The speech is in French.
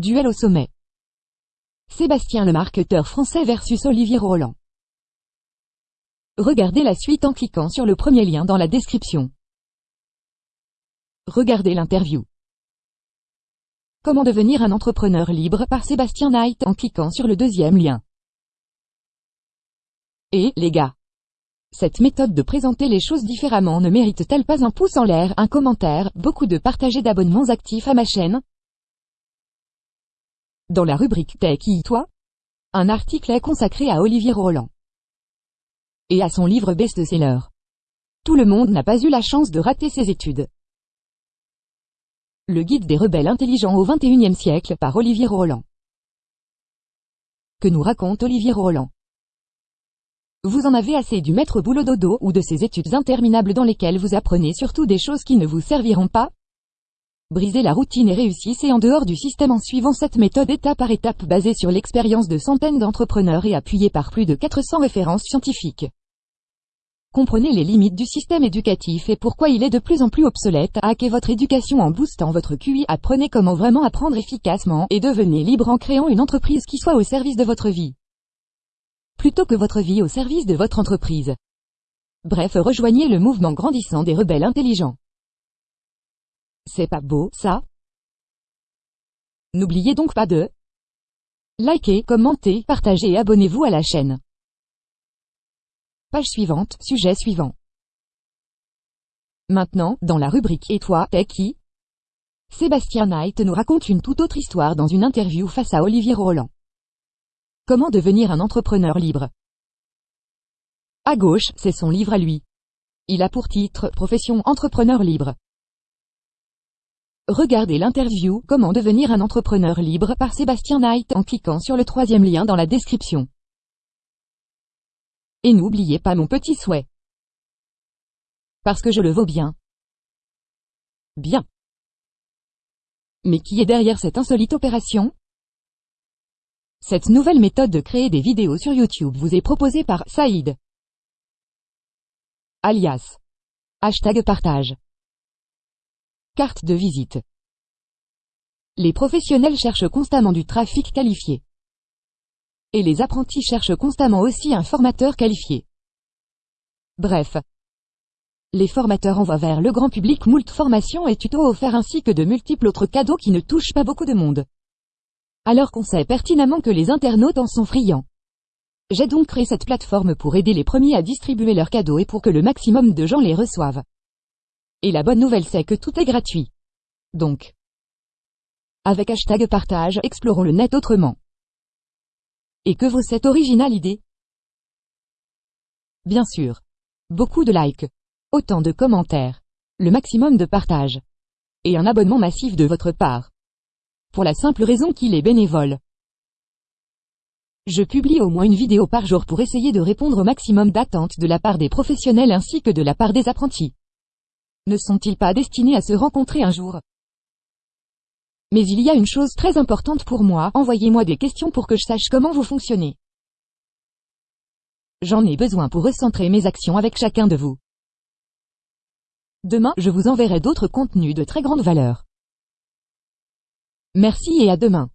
Duel au sommet. Sébastien le marketeur français versus Olivier Roland. Regardez la suite en cliquant sur le premier lien dans la description. Regardez l'interview. Comment devenir un entrepreneur libre par Sébastien Knight en cliquant sur le deuxième lien. Et, les gars, cette méthode de présenter les choses différemment ne mérite-t-elle pas un pouce en l'air, un commentaire, beaucoup de partages et d'abonnements actifs à ma chaîne? Dans la rubrique T'es qui toi Un article est consacré à Olivier Roland et à son livre best-seller. Tout le monde n'a pas eu la chance de rater ses études. Le guide des rebelles intelligents au XXIe siècle par Olivier Roland. Que nous raconte Olivier Roland vous en avez assez du maître boulot dodo ou de ces études interminables dans lesquelles vous apprenez surtout des choses qui ne vous serviront pas? Brisez la routine et réussissez en dehors du système en suivant cette méthode étape par étape basée sur l'expérience de centaines d'entrepreneurs et appuyée par plus de 400 références scientifiques. Comprenez les limites du système éducatif et pourquoi il est de plus en plus obsolète. Hackez votre éducation en boostant votre QI. Apprenez comment vraiment apprendre efficacement et devenez libre en créant une entreprise qui soit au service de votre vie plutôt que votre vie au service de votre entreprise. Bref, rejoignez le mouvement grandissant des rebelles intelligents. C'est pas beau, ça N'oubliez donc pas de liker, commenter, partager et abonnez-vous à la chaîne. Page suivante, sujet suivant. Maintenant, dans la rubrique Et toi, t'es qui? Sébastien Knight nous raconte une toute autre histoire dans une interview face à Olivier Roland. Comment devenir un entrepreneur libre? À gauche, c'est son livre à lui. Il a pour titre Profession entrepreneur libre. Regardez l'interview Comment devenir un entrepreneur libre par Sébastien Knight en cliquant sur le troisième lien dans la description. Et n'oubliez pas mon petit souhait. Parce que je le vaux bien. Bien. Mais qui est derrière cette insolite opération? Cette nouvelle méthode de créer des vidéos sur YouTube vous est proposée par Saïd. Alias. Hashtag partage. Carte de visite. Les professionnels cherchent constamment du trafic qualifié. Et les apprentis cherchent constamment aussi un formateur qualifié. Bref. Les formateurs envoient vers le grand public moult formations et tutos offerts ainsi que de multiples autres cadeaux qui ne touchent pas beaucoup de monde alors qu'on sait pertinemment que les internautes en sont friands. J'ai donc créé cette plateforme pour aider les premiers à distribuer leurs cadeaux et pour que le maximum de gens les reçoivent. Et la bonne nouvelle c'est que tout est gratuit. Donc, avec hashtag partage, explorons le net autrement. Et que vaut cette originale idée? Bien sûr. Beaucoup de likes. Autant de commentaires. Le maximum de partage. Et un abonnement massif de votre part pour la simple raison qu'il est bénévole. Je publie au moins une vidéo par jour pour essayer de répondre au maximum d'attentes de la part des professionnels ainsi que de la part des apprentis. Ne sont-ils pas destinés à se rencontrer un jour? Mais il y a une chose très importante pour moi, envoyez-moi des questions pour que je sache comment vous fonctionnez. J'en ai besoin pour recentrer mes actions avec chacun de vous. Demain, je vous enverrai d'autres contenus de très grande valeur. Merci et à demain.